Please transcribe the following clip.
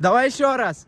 Давай еще раз.